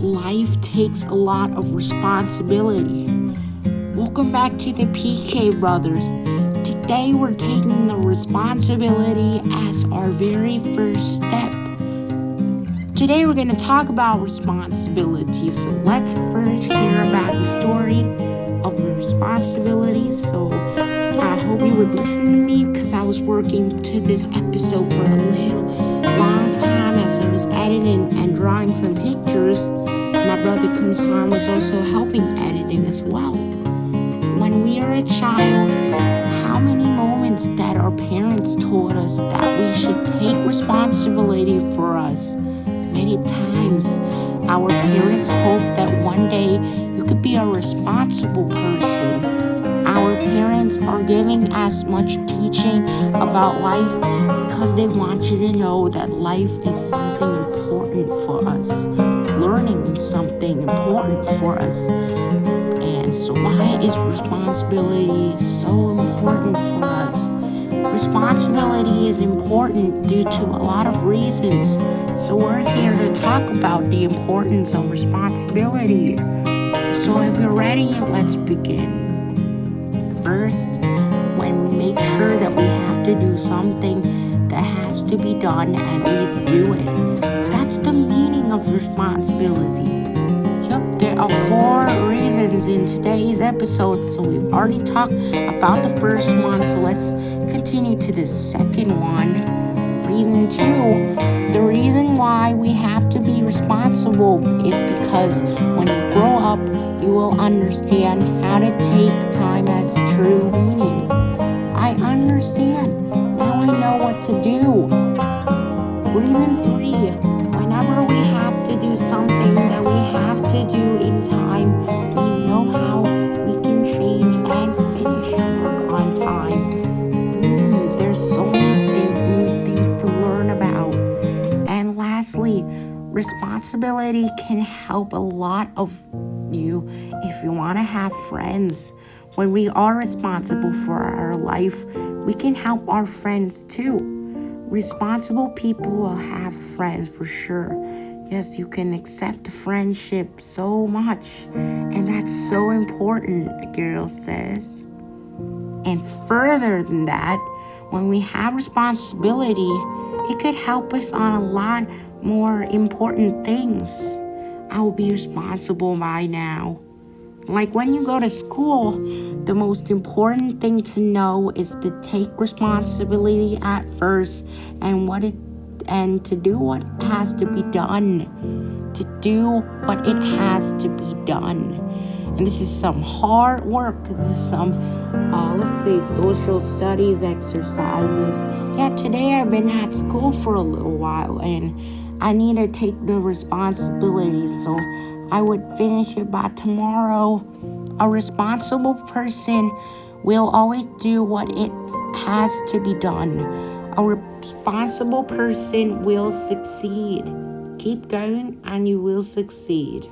life takes a lot of responsibility. Welcome back to the PK Brothers. Today we're taking the responsibility as our very first step. Today we're going to talk about responsibility. So let's first hear about the story of responsibility. So I hope you would listen to me because I was working to this episode for a little long time as I was editing and drawing some pictures. Brother Kunsan was also helping editing as well. When we are a child, how many moments that our parents told us that we should take responsibility for us? Many times, our parents hope that one day you could be a responsible person. Our parents are giving us much teaching about life because they want you to know that life is something important for us. Learning something important for us. And so, why is responsibility so important for us? Responsibility is important due to a lot of reasons. So, we're here to talk about the importance of responsibility. So, if you're ready, let's begin. First, when we make sure that we have to do something that has to be done and we do it, of responsibility. Yep, there are four reasons in today's episode, so we've already talked about the first one, so let's continue to the second one. Reason two, the reason why we have to be responsible is because when you grow up, you will understand how to take time as true meaning. I understand. Now I know what to do. Reason three, Lastly, responsibility can help a lot of you if you want to have friends. When we are responsible for our life, we can help our friends too. Responsible people will have friends for sure. Yes, you can accept friendship so much, and that's so important, a girl says. And further than that, when we have responsibility, it could help us on a lot more important things. I will be responsible by now. Like when you go to school, the most important thing to know is to take responsibility at first and what it and to do what has to be done. To do what it has to be done. And this is some hard work. This is some, uh, let's say, social studies exercises. Yeah, today I've been at school for a little while and I need to take the responsibility. So I would finish it by tomorrow. A responsible person will always do what it has to be done. A responsible person will succeed. Keep going and you will succeed.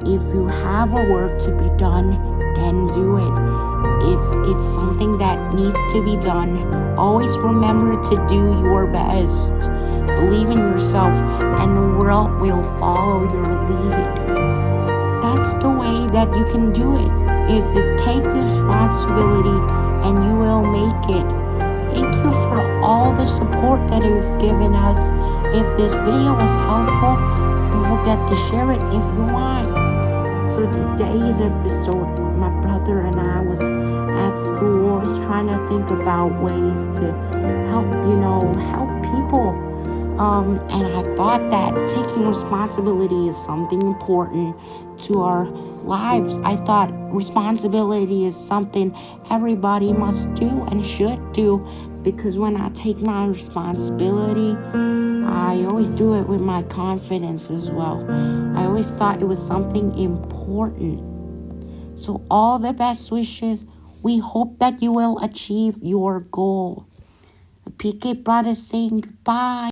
If you have a work to be done, then do it. If it's something that needs to be done, always remember to do your best. Believe in yourself, and the world will follow your lead. That's the way that you can do it, is to take responsibility and you will make it. Thank you for all the support that you've given us. If this video was helpful, don't forget to share it if you want. So today's episode, my brother and I was at school, was trying to think about ways to help, you know, help people. Um, and I thought that taking responsibility is something important to our lives. I thought responsibility is something everybody must do and should do because when I take my responsibility, I always do it with my confidence as well. I always thought it was something important. So, all the best wishes. We hope that you will achieve your goal. The PK Brothers saying goodbye.